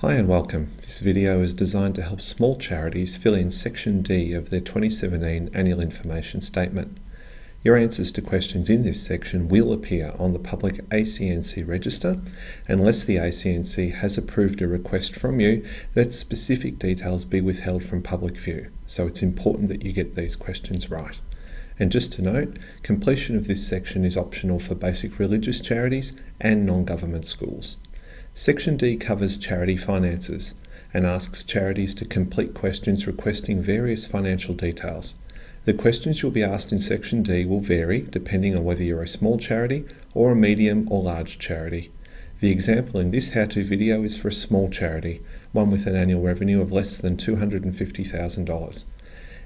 Hi and welcome. This video is designed to help small charities fill in Section D of their 2017 Annual Information Statement. Your answers to questions in this section will appear on the public ACNC register unless the ACNC has approved a request from you that specific details be withheld from public view, so it's important that you get these questions right. And just to note, completion of this section is optional for basic religious charities and non-government schools. Section D covers charity finances and asks charities to complete questions requesting various financial details. The questions you'll be asked in Section D will vary depending on whether you're a small charity or a medium or large charity. The example in this how-to video is for a small charity, one with an annual revenue of less than $250,000.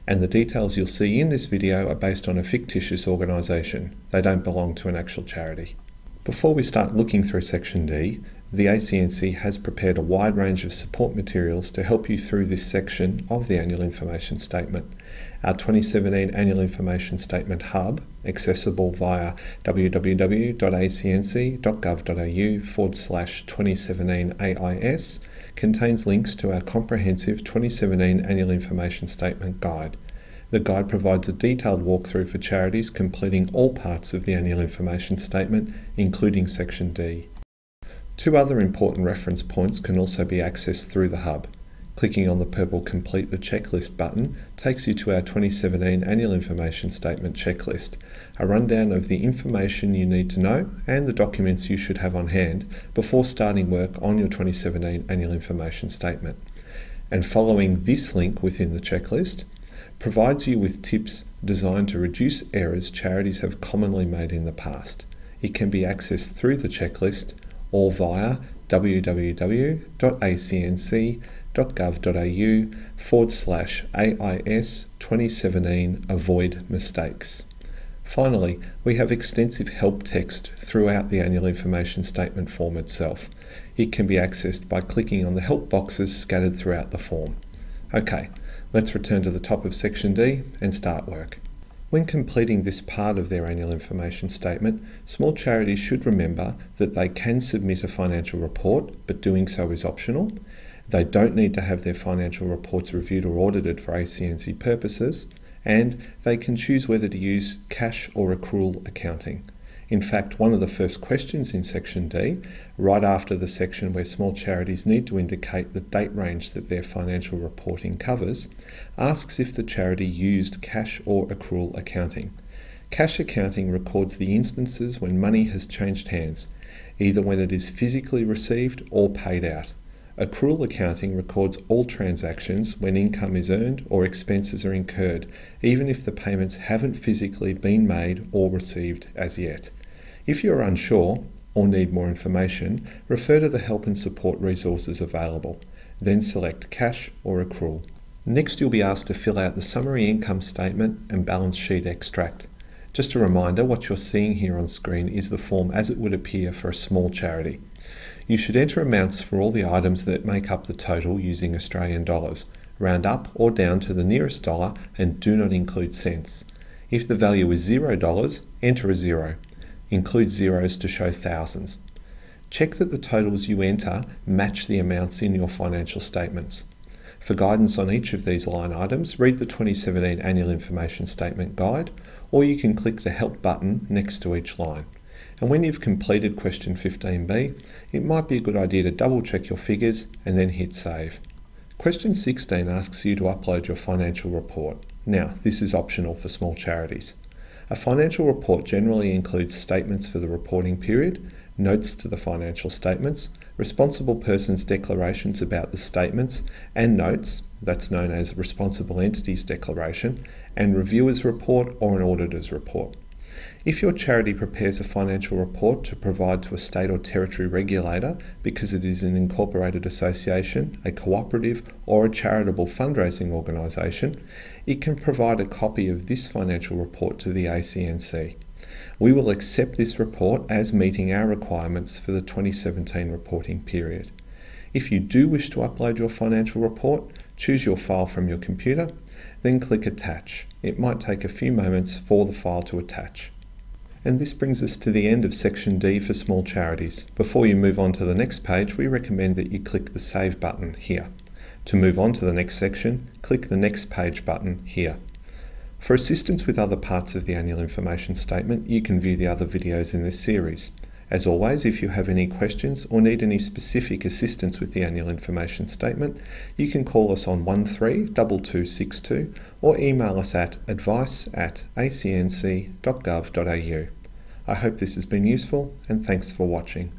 And the details you'll see in this video are based on a fictitious organisation. They don't belong to an actual charity. Before we start looking through Section D, the ACNC has prepared a wide range of support materials to help you through this section of the Annual Information Statement. Our 2017 Annual Information Statement Hub, accessible via www.acnc.gov.au forward slash 2017 AIS, contains links to our comprehensive 2017 Annual Information Statement Guide. The guide provides a detailed walkthrough for charities completing all parts of the Annual Information Statement, including Section D. Two other important reference points can also be accessed through the Hub. Clicking on the purple Complete the Checklist button takes you to our 2017 Annual Information Statement checklist, a rundown of the information you need to know and the documents you should have on hand before starting work on your 2017 Annual Information Statement. And following this link within the checklist provides you with tips designed to reduce errors charities have commonly made in the past. It can be accessed through the checklist or via www.acnc.gov.au forward slash AIS 2017 Avoid Mistakes. Finally, we have extensive help text throughout the Annual Information Statement form itself. It can be accessed by clicking on the help boxes scattered throughout the form. Okay, let's return to the top of Section D and start work. When completing this part of their annual information statement, small charities should remember that they can submit a financial report, but doing so is optional. They don't need to have their financial reports reviewed or audited for ACNC purposes, and they can choose whether to use cash or accrual accounting. In fact, one of the first questions in Section D, right after the section where small charities need to indicate the date range that their financial reporting covers, asks if the charity used cash or accrual accounting. Cash accounting records the instances when money has changed hands, either when it is physically received or paid out. Accrual accounting records all transactions when income is earned or expenses are incurred, even if the payments haven't physically been made or received as yet. If you're unsure or need more information, refer to the help and support resources available. Then select cash or accrual. Next, you'll be asked to fill out the summary income statement and balance sheet extract. Just a reminder, what you're seeing here on screen is the form as it would appear for a small charity. You should enter amounts for all the items that make up the total using Australian dollars. Round up or down to the nearest dollar and do not include cents. If the value is $0, enter a zero. Include zeros to show thousands. Check that the totals you enter match the amounts in your financial statements. For guidance on each of these line items, read the 2017 Annual Information Statement Guide, or you can click the Help button next to each line. And when you've completed question 15b, it might be a good idea to double check your figures and then hit Save. Question 16 asks you to upload your financial report. Now, this is optional for small charities. A financial report generally includes statements for the reporting period, notes to the financial statements, responsible persons' declarations about the statements and notes, that's known as responsible entities declaration, and reviewer's report or an auditor's report. If your charity prepares a financial report to provide to a state or territory regulator because it is an incorporated association, a cooperative, or a charitable fundraising organisation, it can provide a copy of this financial report to the ACNC. We will accept this report as meeting our requirements for the 2017 reporting period. If you do wish to upload your financial report, choose your file from your computer, then click Attach. It might take a few moments for the file to attach. And this brings us to the end of section D for small charities. Before you move on to the next page, we recommend that you click the Save button here. To move on to the next section, click the Next Page button here. For assistance with other parts of the annual information statement, you can view the other videos in this series. As always, if you have any questions or need any specific assistance with the annual information statement, you can call us on 132262 or email us at advice at acnc.gov.au. I hope this has been useful and thanks for watching.